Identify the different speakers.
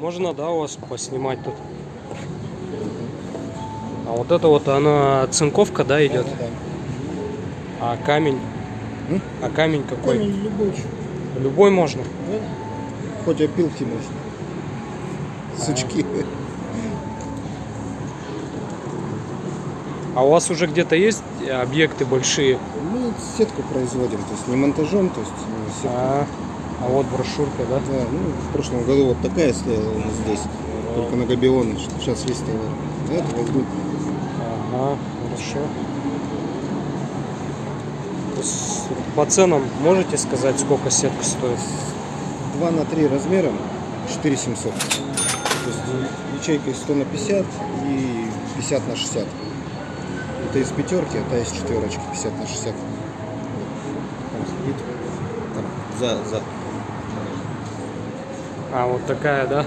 Speaker 1: Можно, да, у вас поснимать тут? А вот это вот она цинковка, да, идет?
Speaker 2: Да, да.
Speaker 1: А камень?
Speaker 2: М?
Speaker 1: А камень какой?
Speaker 2: Камень любой.
Speaker 1: Любой можно.
Speaker 2: Да? Хоть опилки можно. Сучки.
Speaker 1: А у вас уже где-то есть объекты большие?
Speaker 2: Мы сетку производим, то есть не монтажом, то есть ну, сетку.
Speaker 1: А, а вот брошюрка, да?
Speaker 2: Да, ну, в прошлом году вот такая стояла у нас здесь, только на Габионе. Сейчас весь товар. А Это вот будет
Speaker 1: Ага, хорошо. По ценам можете сказать, сколько сетка стоит?
Speaker 2: 2 на 3 размером 4700. То есть ячейка из 100 на 50 и 50 на 60. Это из пятерки, а та из четверочки 50 на 60. Там сидит. Там, за, за.
Speaker 1: А, вот такая, да?